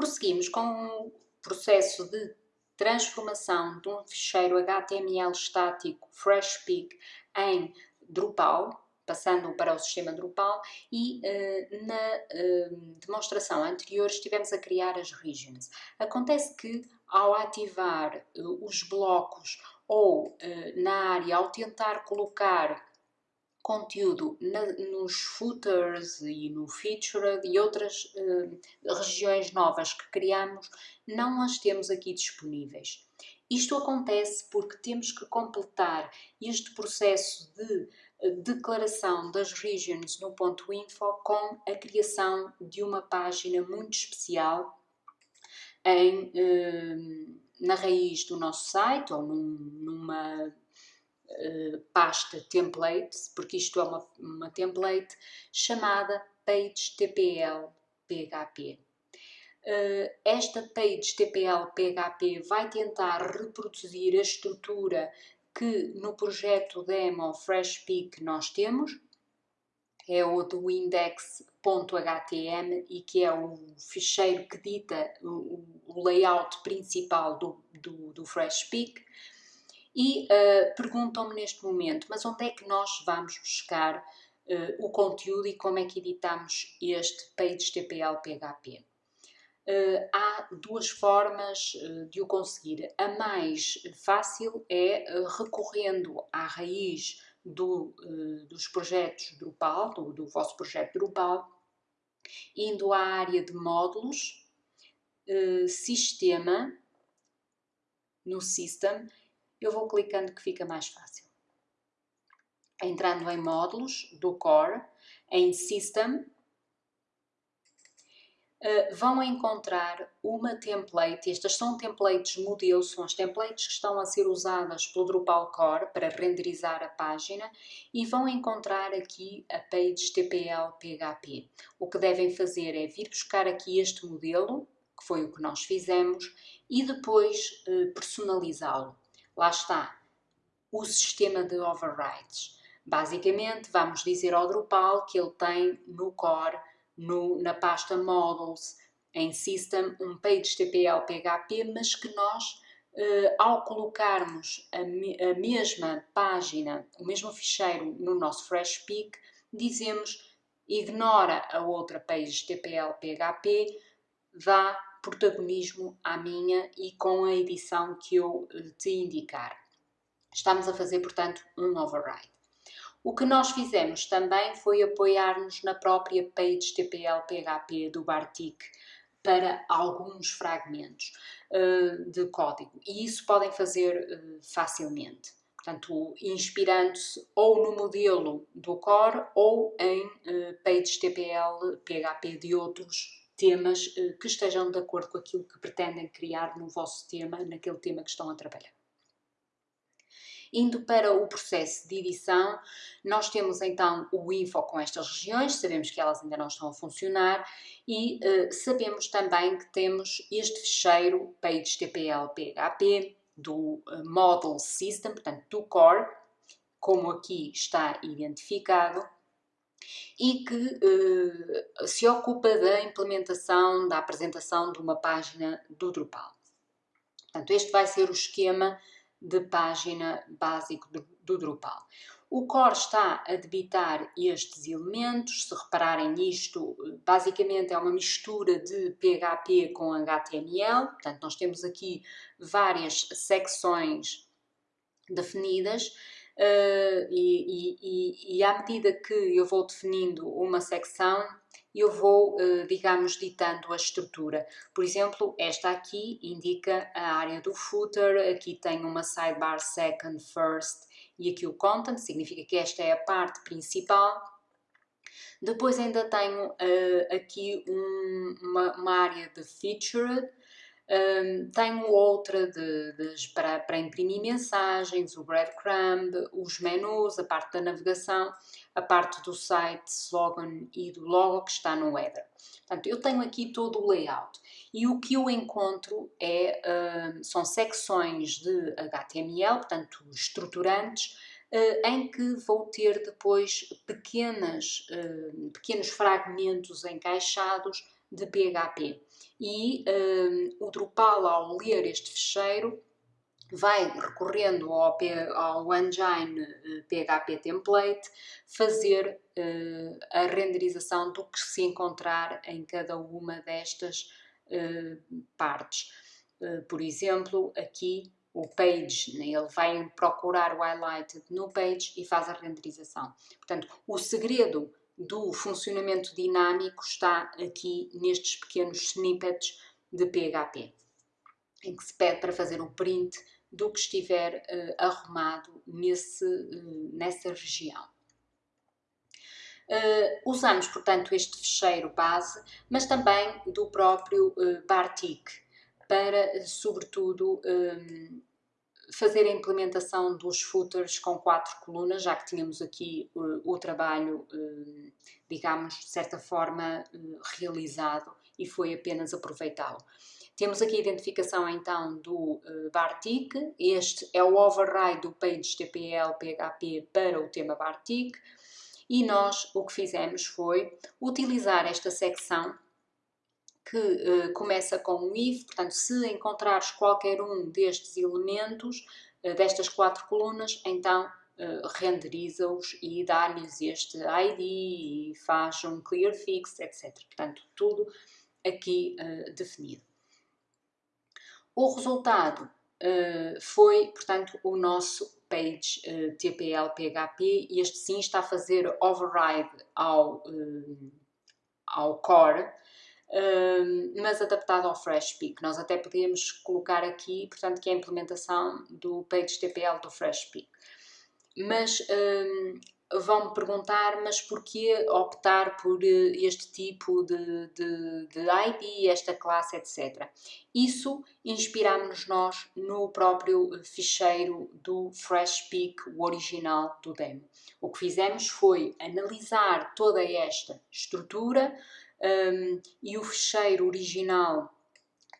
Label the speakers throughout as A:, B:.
A: Prosseguimos com o processo de transformação de um ficheiro HTML estático FreshPic em Drupal, passando para o sistema Drupal e uh, na uh, demonstração anterior estivemos a criar as regions. Acontece que ao ativar uh, os blocos ou na área, ao tentar colocar conteúdo na, nos footers e no featured e outras regiões novas que criamos, não as temos aqui disponíveis. Isto acontece porque temos que completar este processo de declaração das regions no ponto info com a criação de uma página muito especial em, eh, na raiz do nosso site ou num, numa eh, pasta template, porque isto é uma, uma template chamada page TPL PHP. Uh, esta page TPL PHP vai tentar reproduzir a estrutura que no projeto demo FreshPic nós temos, é o do index.htm e que é o ficheiro que dita o, o layout principal do, do, do FreshPic. E uh, perguntam-me neste momento, mas onde é que nós vamos buscar uh, o conteúdo e como é que editamos este page TPL PHP? Uh, há duas formas de o conseguir. A mais fácil é recorrendo à raiz do, dos projetos Drupal, do, do, vosso projeto Drupal, indo à área de módulos, sistema, no System, eu vou clicando que fica mais fácil. Entrando em módulos do Core, em System, Uh, vão encontrar uma template, estas são templates modelo, são as templates que estão a ser usadas pelo Drupal Core para renderizar a página e vão encontrar aqui a page TPL PHP. O que devem fazer é vir buscar aqui este modelo, que foi o que nós fizemos, e depois uh, personalizá-lo. Lá está o sistema de overrides. Basicamente, vamos dizer ao Drupal que ele tem no core no, na pasta Models, em System, um page TPL PHP, mas que nós, eh, ao colocarmos a, me, a, mesma página, o mesmo ficheiro no nosso FreshPic, dizemos ignora a outra page TPL PHP, dá protagonismo à minha e com a edição que eu eh, te indicar. Estamos a fazer, portanto, um override. O que nós fizemos também foi apoiar-nos na própria page TPL PHP do Bartik para alguns fragmentos uh, de código e isso podem fazer uh, facilmente. Portanto, inspirando-se ou no modelo do Core ou em uh, pages TPL PHP de outros temas que estejam de acordo com aquilo que pretendem criar no vosso tema, naquele tema que estão a trabalhar. Indo para o processo de edição, nós temos então o info com estas regiões, sabemos que elas ainda não estão a funcionar e uh, sabemos também que temos este fecheiro pages.tpl.php do uh, Model System, portanto do Core, como aqui está identificado, e que uh, se ocupa da implementação, da apresentação de uma página do Drupal. Portanto, este vai ser o esquema de página básico do, do Drupal. O core está a debitar estes elementos, se repararem nisto, basicamente é uma mistura de PHP com HTML, portanto nós temos aqui várias secções definidas uh, e, e, e, à medida que eu vou definindo uma secção, eu vou, eh, digamos, ditando a estrutura. Por exemplo, esta aqui indica a área do footer, aqui tem uma sidebar second, first e aqui o content, significa que esta é a parte principal. Depois ainda tenho uh, aqui um, uma, uma, área de featured, um, tenho outra de, de, para, para imprimir mensagens, o breadcrumb, os menus, a parte da navegação, a parte do site, slogan e do logo que está no header. Portanto, eu tenho aqui todo o layout e o que eu encontro é, uh, são secções de HTML, portanto, estruturantes, uh, em que vou ter depois pequenas, uh, pequenos fragmentos encaixados de PHP. E um, o Drupal, ao ler este fecheiro, vai recorrendo ao, ao engine PHP template fazer uh, a renderização do que se encontrar em cada uma destas uh, partes. Uh, por exemplo, aqui o page, né, ele vai procurar o highlighted no page e faz a renderização. Portanto, o segredo do funcionamento dinâmico está aqui nestes pequenos snippets de PHP, em que se pede para fazer o print do que estiver uh, arrumado nesse, uh, nessa região. Uh, usamos, portanto, este fecheiro base, mas também do próprio Bartik, para, sobretudo, fazer a implementação dos footers com quatro colunas, já que tínhamos aqui uh, o trabalho, uh, digamos, de certa forma uh, realizado e foi apenas aproveitá-lo. Temos aqui a identificação então do Bartik, este é o override do page TPL PHP para o tema Bartik e nós o que fizemos foi utilizar esta secção que uh, começa com um if, portanto, se encontrares qualquer um destes elementos, uh, destas quatro colunas, então uh, renderiza-os e dá-lhes este ID e faz um clear fix, etc. Portanto, tudo aqui definido. O resultado foi, portanto, o nosso page TPL PHP e este sim está a fazer override ao, ao core mas adaptado ao FreshPeak. Nós até podíamos colocar aqui, portanto, que é a implementação do PageTPL do FreshPeak. Mas vão-me perguntar, mas porquê optar por eh, este tipo de, de, de ID, esta classe, etc. Isso inspirámos-nos nós no próprio ficheiro do FreshPeak, o original do demo. O que fizemos foi analisar toda esta estrutura, um, e o fecheiro original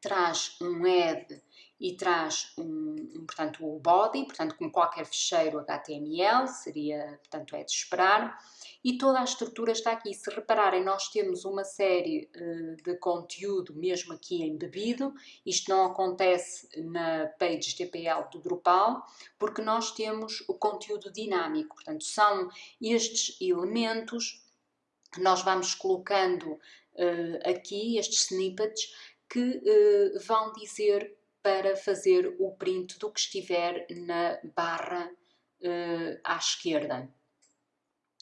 A: traz um head e traz um, um, portanto, o body, portanto, como qualquer fecheiro HTML, seria, portanto, é de esperar, e toda a estrutura está aqui. Se repararem, nós temos uma série uh, de conteúdo mesmo aqui embebido, isto não acontece na page TPL do Drupal, porque nós temos o conteúdo dinâmico, portanto, são estes elementos que nós vamos colocando uh, aqui, estes snippets, que uh, vão dizer para fazer o print do que estiver na barra uh, à esquerda.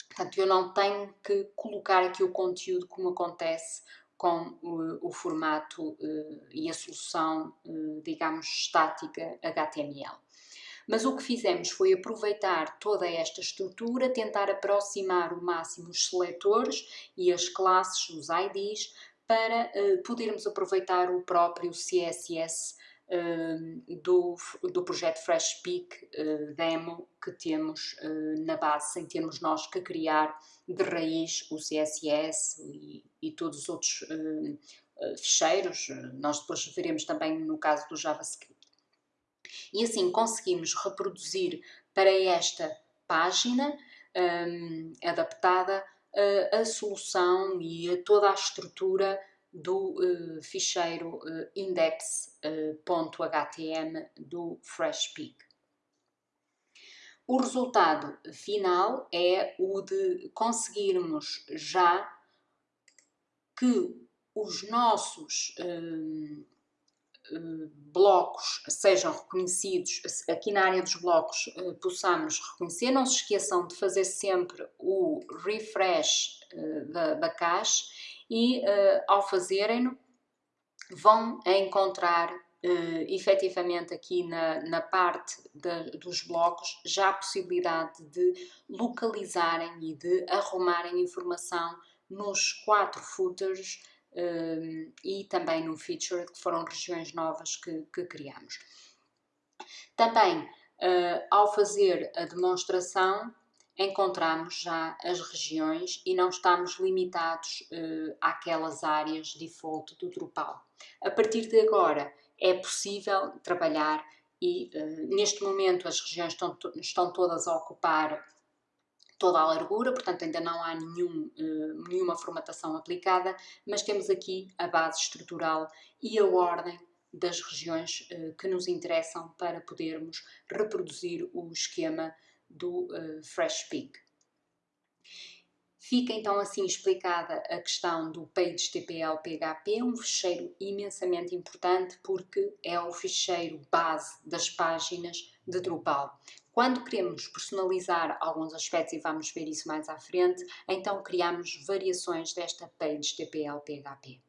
A: Portanto, eu não tenho que colocar aqui o conteúdo como acontece com o, o formato uh, e a solução, uh, digamos, estática HTML. Mas o que fizemos foi aproveitar toda esta estrutura, tentar aproximar o máximo os seletores e as classes, os IDs, para uh, podermos aproveitar o próprio CSS uh, do, do projeto FreshPeak uh, Demo que temos na base, sem termos nós que criar de raiz o CSS e, e todos os outros ficheiros. Nós depois veremos também no caso do JavaScript. E assim conseguimos reproduzir para esta página um, adaptada uh, a solução e a toda a estrutura do uh, ficheiro uh, index.htm uh, do FreshPeak. O resultado final é o de conseguirmos já que os nossos hum, blocos sejam reconhecidos, aqui na área dos blocos eh, possamos reconhecer. Não se esqueçam de fazer sempre o refresh eh, da, da cache e eh, ao fazerem-no vão encontrar uh, efetivamente aqui na, na parte de, dos blocos já a possibilidade de localizarem e de arrumarem informação nos quatro footers um, e também no Feature, que foram regiões novas que, que criamos. Também, uh, ao fazer a demonstração, encontramos já as regiões e não estamos limitados uh, àquelas áreas default do Drupal. A partir de agora é possível trabalhar e uh, neste momento as regiões estão, estão todas a ocupar toda a largura, portanto ainda não há nenhum, uh, nenhuma formatação aplicada, mas temos aqui a base estrutural e a ordem das regiões uh, que nos interessam para podermos reproduzir o esquema do uh, Fresh. Fica então assim explicada a questão do PageTPL PHP, um ficheiro imensamente importante porque é o ficheiro base das páginas de Drupal. Quando queremos personalizar alguns aspectos, e vamos ver isso mais à frente, então criamos variações desta PageTPL PHP.